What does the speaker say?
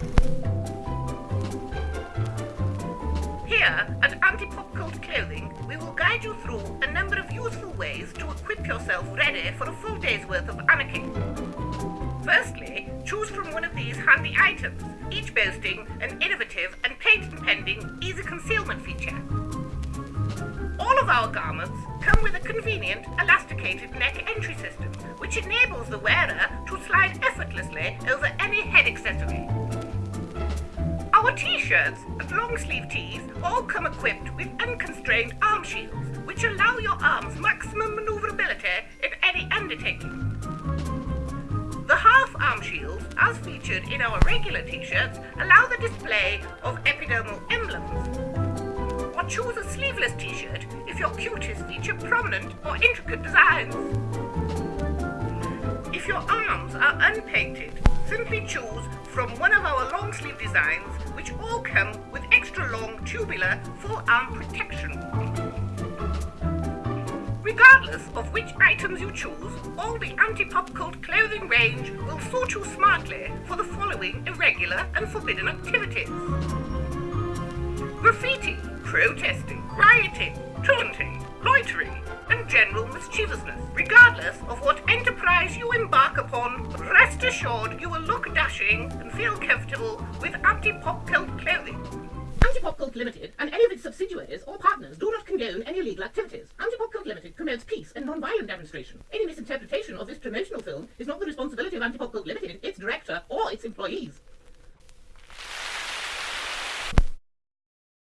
Here at Anti-Pop Cult Clothing, we will guide you through a number of useful ways to equip yourself ready for a full day's worth of anarchy. Firstly, choose from one of these handy items, each boasting an innovative and patent-pending easy concealment feature. All of our garments come with a convenient elasticated neck entry system, which enables the wearer to slide effortlessly over any head accessory. T-shirts and long sleeve tees all come equipped with unconstrained arm shields, which allow your arms maximum maneuverability in any undertaking. The half arm shields, as featured in our regular t-shirts, allow the display of epidermal emblems. Or choose a sleeveless t-shirt if your cuties feature prominent or intricate designs. If your arms are unpainted, simply choose from one of our long sleeve designs which all come with extra long tubular forearm protection. Regardless of which items you choose, all the anti-pop cult clothing range will suit you smartly for the following irregular and forbidden activities. Graffiti, protesting, rioting, taunting, loitering, and general mischievousness. Regardless of what enterprise you embark upon, assured you will look dashing and feel comfortable with Anti-Pop Cult clothing. Anti-Pop Cult Limited and any of its subsidiaries or partners do not condone any illegal activities. Anti-Pop Cult Limited promotes peace and non-violent demonstration. Any misinterpretation of this promotional film is not the responsibility of Anti-Pop Cult Limited, its director, or its employees.